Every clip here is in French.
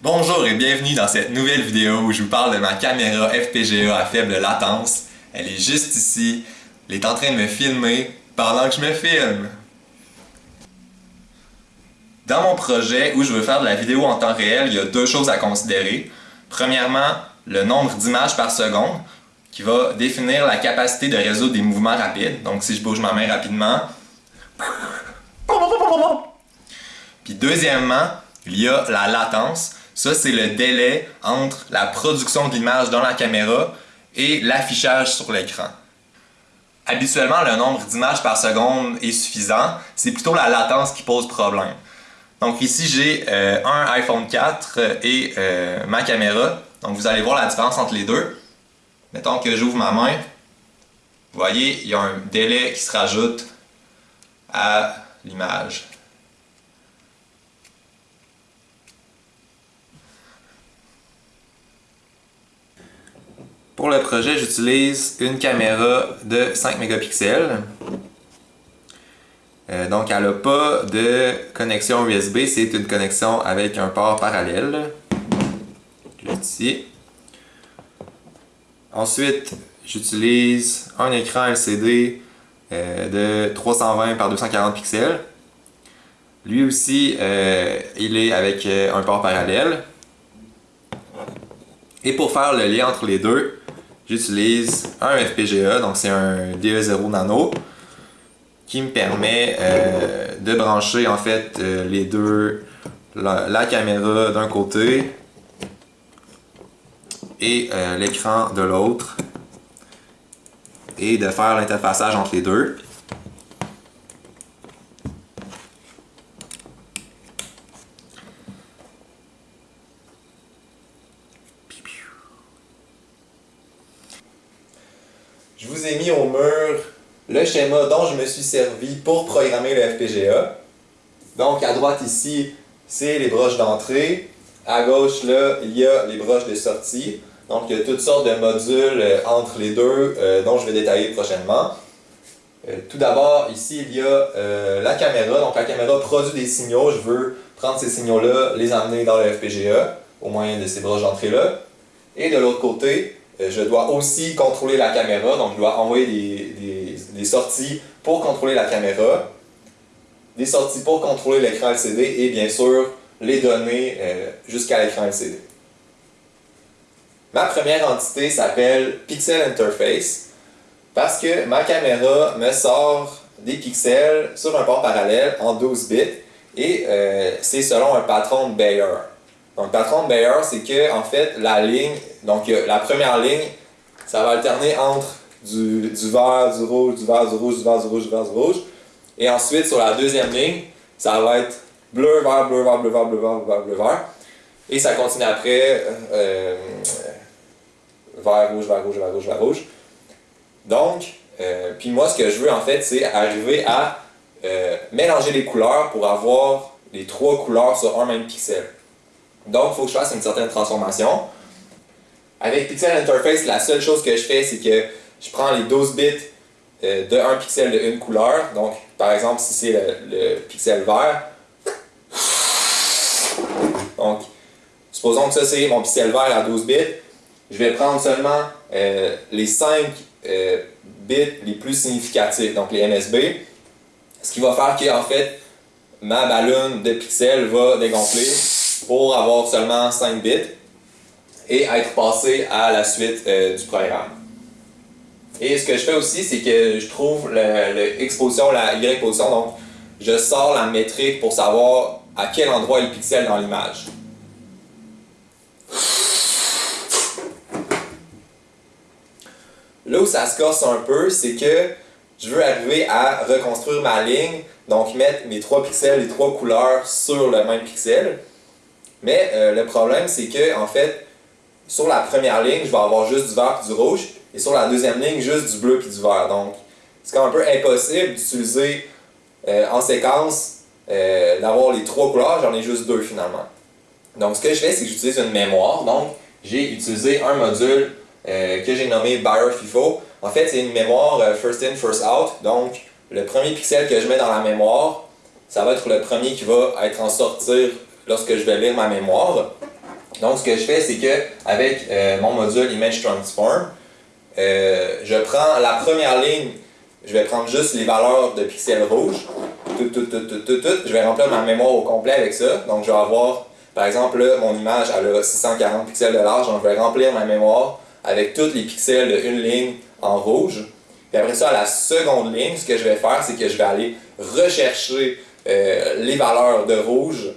Bonjour et bienvenue dans cette nouvelle vidéo où je vous parle de ma caméra FPGA à faible latence. Elle est juste ici. Elle est en train de me filmer pendant que je me filme. Dans mon projet où je veux faire de la vidéo en temps réel, il y a deux choses à considérer. Premièrement, le nombre d'images par seconde qui va définir la capacité de résoudre des mouvements rapides. Donc si je bouge ma main rapidement. Puis deuxièmement, il y a la latence. Ça, c'est le délai entre la production de dans la caméra et l'affichage sur l'écran. Habituellement, le nombre d'images par seconde est suffisant. C'est plutôt la latence qui pose problème. Donc ici, j'ai euh, un iPhone 4 et euh, ma caméra. Donc vous allez voir la différence entre les deux. Mettons que j'ouvre ma main. Vous voyez, il y a un délai qui se rajoute à l'image. Pour le projet, j'utilise une caméra de 5 mégapixels. Euh, donc, elle n'a pas de connexion USB, c'est une connexion avec un port parallèle. Ici. Ensuite, j'utilise un écran LCD euh, de 320 par 240 pixels. Lui aussi, euh, il est avec un port parallèle. Et pour faire le lien entre les deux, j'utilise un FPGA, donc c'est un DE0 Nano, qui me permet euh, de brancher en fait euh, les deux, la, caméra d'un côté et euh, l'écran de l'autre et de faire l'interfaçage entre les deux. je vous mis au mur le schéma dont je me suis servi pour programmer le FPGA. Donc à droite ici, c'est les broches d'entrée. À gauche, là, il y a les broches de sortie. Donc il y a toutes sortes de modules euh, entre les deux euh, dont je vais détailler prochainement. Euh, tout d'abord, ici, il y a la caméra. Donc la caméra produit des signaux. Je veux prendre ces signaux-là, les amener dans le FPGA au moyen de ces broches d'entrée-là. Et de l'autre côté, je dois aussi contrôler la caméra, donc je dois envoyer des, sorties pour contrôler la caméra, des sorties pour contrôler l'écran LCD et bien sûr les données euh, jusqu'à l'écran LCD. Ma première entité s'appelle Pixel Interface parce que ma caméra me sort des pixels sur un port parallèle en 12 bits et euh, c'est selon un patron de Bayer. Donc, patron de Bayer, c'est que, en fait, la ligne, donc la première ligne, ça va alterner entre du, vert, du rouge, du vert, du rouge, du vert, du rouge, du vert, du rouge. Et ensuite, sur la deuxième ligne, ça va être bleu, vert, bleu, vert, bleu, vert, bleu, vert, bleu, bleu, vert. Et ça continue après euh, vert, rouge, vert, rouge, vert, rouge, vert, rouge. Donc, euh, puis moi, ce que je veux, en fait, c'est arriver à euh, mélanger les couleurs pour avoir les trois couleurs sur un même pixel. Donc, il faut que je fasse une certaine transformation. Avec Pixel Interface, la seule chose que je fais, c'est que je prends les 12 bits euh, de 1 pixel de une couleur. Donc, par exemple, si c'est le, pixel vert, donc, supposons que ça c'est mon pixel vert à 12 bits, je vais prendre seulement euh, les 5 euh, bits les plus significatifs, donc les MSB, ce qui va faire que, en fait, ma ballonne de pixels va dégonfler pour avoir seulement 5 bits et être passé à la suite euh, du programme. Et ce que je fais aussi, c'est que je trouve l'exposition, la Y-position, donc je sors la métrique pour savoir à quel endroit est le pixel dans l'image. Là où ça se casse un peu, c'est que je veux arriver à reconstruire ma ligne, donc mettre mes trois pixels, les trois couleurs sur le même pixel. Mais euh, le problème, c'est que, en fait, sur la première ligne, je vais avoir juste du vert et du rouge, et sur la deuxième ligne, juste du bleu et du vert. Donc, c'est quand même un peu impossible d'utiliser euh, en séquence euh, d'avoir les trois couleurs, j'en ai juste deux finalement. Donc, ce que je fais, c'est que j'utilise une mémoire. Donc, j'ai utilisé un module que j'ai nommé Bayer FIFO. En fait, c'est une mémoire first in, first out. Donc, le premier pixel que je mets dans la mémoire, ça va être le premier qui va être en sortir lorsque je vais lire ma mémoire. Donc, ce que je fais, c'est que avec euh, mon module Image Transform, euh, je prends la première ligne, je vais prendre juste les valeurs de pixels rouges, tout, tout, tout, tout, tout, tout. Je vais remplir ma mémoire au complet avec ça. Donc, je vais avoir, par exemple, là, mon image, elle a 640 pixels de large, donc je vais remplir ma mémoire avec tous les pixels de une ligne en rouge. Et après ça, à la seconde ligne, ce que je vais faire, c'est que je vais aller rechercher euh, les valeurs de rouge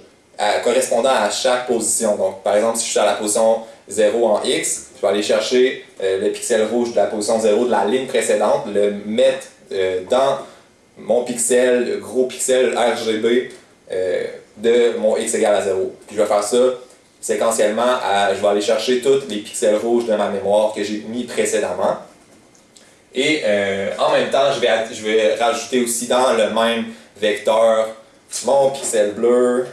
correspondant à chaque position. Donc, par exemple, si je suis à la position 0 en X, je vais aller chercher euh, le pixel rouge de la position 0 de la ligne précédente, le mettre euh, dans mon pixel, gros pixel RGB de mon X égale à 0. Puis je vais faire ça séquentiellement, je vais aller chercher tous les pixels rouges de ma mémoire que j'ai mis précédemment. Et en même temps, je vais, je vais rajouter aussi dans le même vecteur mon pixel bleu,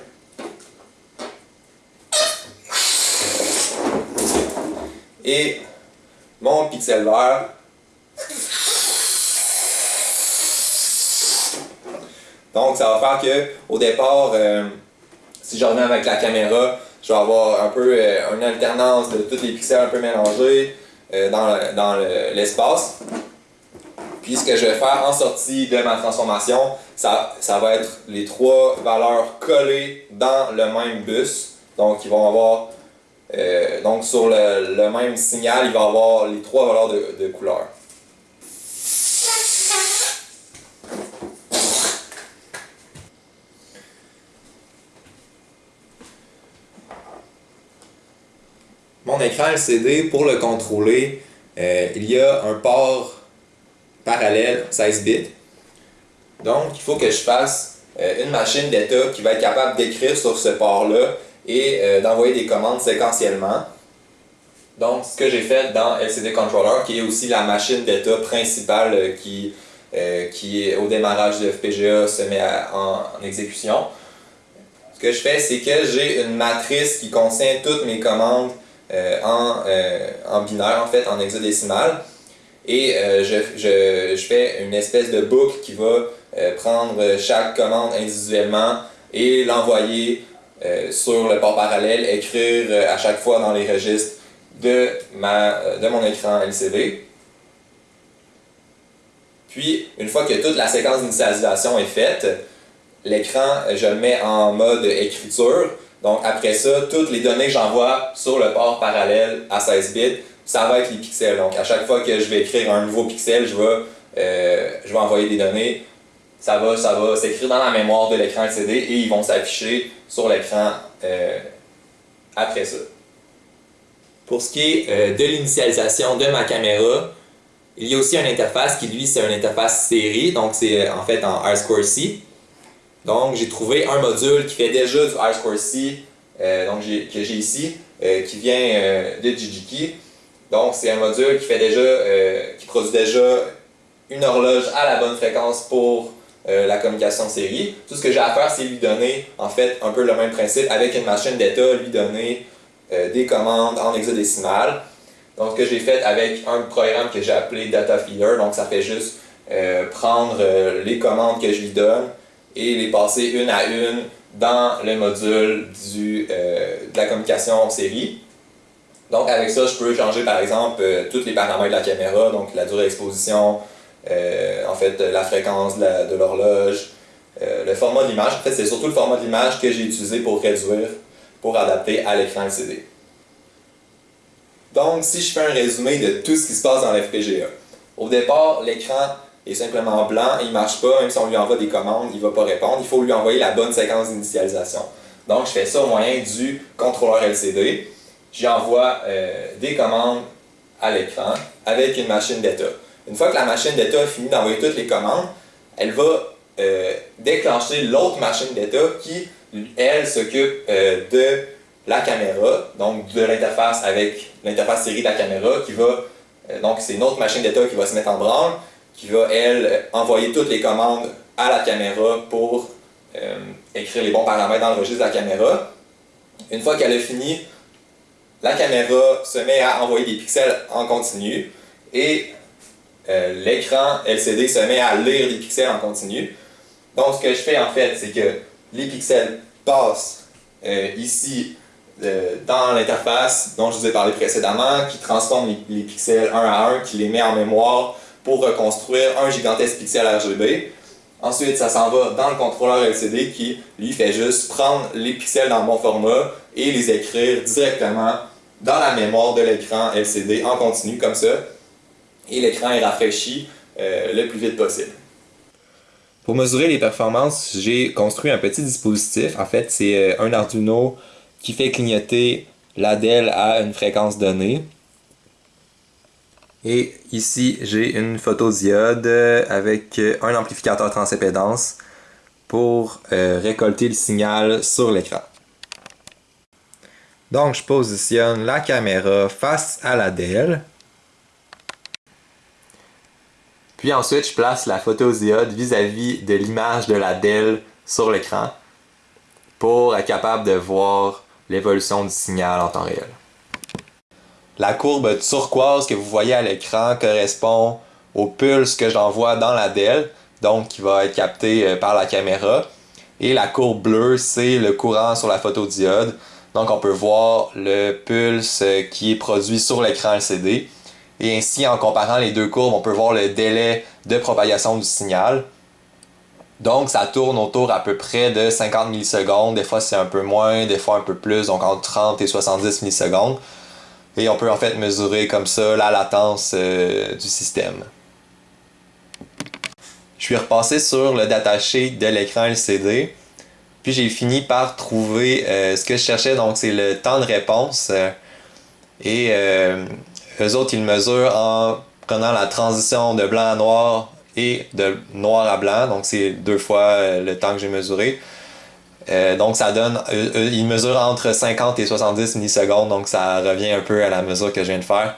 mon pixel vert. Donc, ça va faire que au départ, euh, si je reviens avec la caméra, je vais avoir un peu euh, une alternance de tous les pixels un peu mélangés euh, dans l'espace. Puis ce que je vais faire en sortie de ma transformation, ça, ça va être les trois valeurs collées dans le même bus. Donc ils vont avoir, euh, donc sur le, même signal, il va avoir les trois valeurs de, couleur. Mon écran LCD, pour le contrôler, euh, il y a un port parallèle 16 bits. Donc, il faut que je fasse euh, une machine d'état qui va être capable d'écrire sur ce port-là et euh, d'envoyer des commandes séquentiellement. Donc, ce que j'ai fait dans LCD Controller, qui est aussi la machine d'état principale euh, qui, qui, au démarrage de FPGA, se met en, exécution. Ce que je fais, c'est que j'ai une matrice qui contient toutes mes commandes en, en binaire, en fait, en hexadécimal. Et euh, je, fais une espèce de boucle qui va euh, prendre chaque commande individuellement et l'envoyer euh, sur le port parallèle, écrire à chaque fois dans les registres de, de mon écran LCD. Puis, une fois que toute la séquence d'initialisation est faite, l'écran, je le mets en mode écriture. Donc, après ça, toutes les données que j'envoie sur le port parallèle à 16 bits ça va être les pixels. Donc, à chaque fois que je vais écrire un nouveau pixel, euh, je vais envoyer des données. Ça va, ça s'écrire dans la mémoire de l'écran LCD et ils vont s'afficher sur l'écran euh, après ça. Pour ce qui est euh, de l'initialisation de ma caméra, il y a aussi une interface qui, lui, c'est une interface série, donc c'est en fait en R2C. Donc, j'ai trouvé un module qui fait déjà du R2C, donc que j'ai ici, qui vient de Jijiki. Donc, c'est un module qui fait déjà, euh, qui produit déjà une horloge à la bonne fréquence pour euh, la communication série. Tout ce que j'ai à faire, c'est lui donner, en fait, un peu le même principe avec une machine d'état, lui donner euh, des commandes en hexadécimal. Donc, ce que j'ai fait avec un programme que j'ai appelé Data Feeder, donc ça fait juste prendre les commandes que je lui donne et les passer une à une dans le module du, de la communication série. Donc avec ça, je peux changer par exemple euh, tous les paramètres de la caméra, donc la durée d'exposition, euh, en fait la fréquence de l'horloge, euh, le format de l'image. En fait, c'est surtout le format de l'image que j'ai utilisé pour réduire, pour adapter à l'écran LCD. Donc si je fais un résumé de tout ce qui se passe dans l'FPGA. Au départ, l'écran est simplement blanc, il ne marche pas, même si on lui envoie des commandes, il ne va pas répondre. Il faut lui envoyer la bonne séquence d'initialisation. Donc je fais ça au moyen du contrôleur LCD j'envoie euh, des commandes à l'écran avec une machine d'état. Une fois que la machine d'état a fini d'envoyer toutes les commandes, elle va euh, déclencher l'autre machine d'état qui, elle, s'occupe euh, de la caméra, donc de l'interface avec l'interface série de la caméra, qui va, donc c'est une autre machine d'état qui va se mettre en branle, qui va, elle, envoyer toutes les commandes à la caméra pour écrire les bons paramètres dans le registre de la caméra. Une fois qu'elle a fini la caméra se met à envoyer des pixels en continu et euh, l'écran LCD se met à lire des pixels en continu. Donc ce que je fais en fait, c'est que les pixels passent euh, ici euh, dans l'interface dont je vous ai parlé précédemment, qui transforme les, pixels un à un, qui les met en mémoire pour reconstruire un gigantesque pixel RGB. Ensuite, ça s'en va dans le contrôleur LCD qui, lui, fait juste prendre les pixels dans bon format et les écrire directement dans la mémoire de l'écran LCD en continu, comme ça. Et l'écran est rafraîchi euh, le plus vite possible. Pour mesurer les performances, j'ai construit un petit dispositif. En fait, c'est euh, un Arduino qui fait clignoter l'ADEL à une fréquence donnée. Et ici, j'ai une photodiode avec un amplificateur transimpédance pour euh, récolter le signal sur l'écran. Donc, je positionne la caméra face à l'ADEL. Puis ensuite, je place la photodiode vis-à-vis de l'image de la DEL sur l'écran pour être capable de voir l'évolution du signal en temps réel. La courbe turquoise que vous voyez à l'écran correspond au pulse que j'envoie dans la DEL, donc qui va être capté euh, par la caméra. Et la courbe bleue, c'est le courant sur la photodiode. Donc on peut voir le pulse euh, qui est produit sur l'écran LCD. Et ainsi, en comparant les deux courbes, on peut voir le délai de propagation du signal. Donc, ça tourne autour à peu près de 50 millisecondes. Des fois, c'est un peu moins, des fois un peu plus, donc entre 30 et 70 millisecondes. Et on peut en fait mesurer comme ça la latence euh, du système. Je suis repassé sur le datasheet de l'écran LCD. Puis j'ai fini par trouver euh, ce que je cherchais, donc c'est le temps de réponse. et euh, eux autres, ils mesurent en prenant la transition de blanc à noir et de noir à blanc. Donc, c'est deux fois euh, le temps que j'ai mesuré. Euh, donc, ça donne... Ils mesurent entre 50 et 70 millisecondes. Donc, ça revient un peu à la mesure que je viens de faire.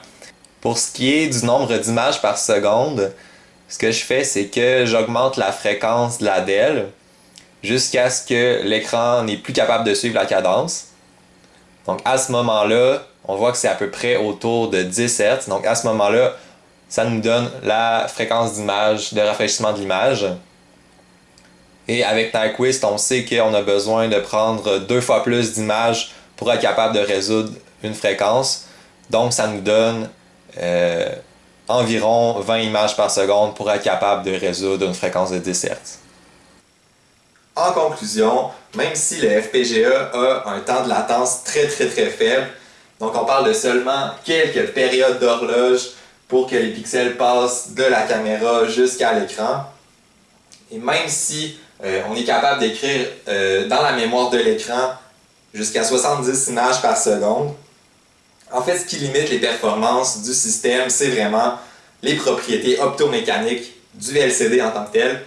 Pour ce qui est du nombre d'images par seconde, ce que je fais, c'est que j'augmente la fréquence de la DEL jusqu'à ce que l'écran n'est plus capable de suivre la cadence. Donc, à ce moment-là, on voit que c'est à peu près autour de 10 Hz. Donc à ce moment-là, ça nous donne la fréquence d'image, de rafraîchissement de l'image. Et avec Nyquist, on sait qu'on a besoin de prendre deux fois plus d'images pour être capable de résoudre une fréquence. Donc ça nous donne euh, environ 20 images par seconde pour être capable de résoudre une fréquence de 10 Hz. En conclusion, même si le FPGA a un temps de latence très très très faible, donc on parle de seulement quelques périodes d'horloge pour que les pixels passent de la caméra jusqu'à l'écran. Et même si euh, on est capable d'écrire euh, dans la mémoire de l'écran jusqu'à 70 images par seconde, en fait ce qui limite les performances du système, c'est vraiment les propriétés optomécaniques du LCD en tant que tel.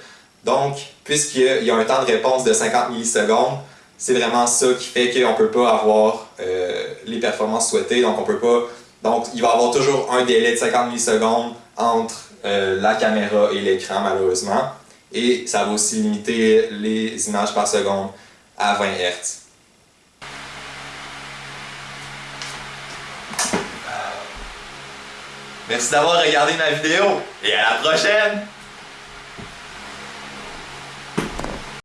Donc, puisqu'il y a un temps de réponse de 50 millisecondes, c'est vraiment ça qui fait qu'on ne peut pas avoir euh, les performances souhaitées. Donc, on peut pas. Donc, il va y avoir toujours un délai de 50 millisecondes entre euh, la caméra et l'écran, malheureusement. Et ça va aussi limiter les images par seconde à 20 Hz. Merci d'avoir regardé ma vidéo et à la prochaine!